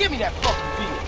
Give me that fucking beer.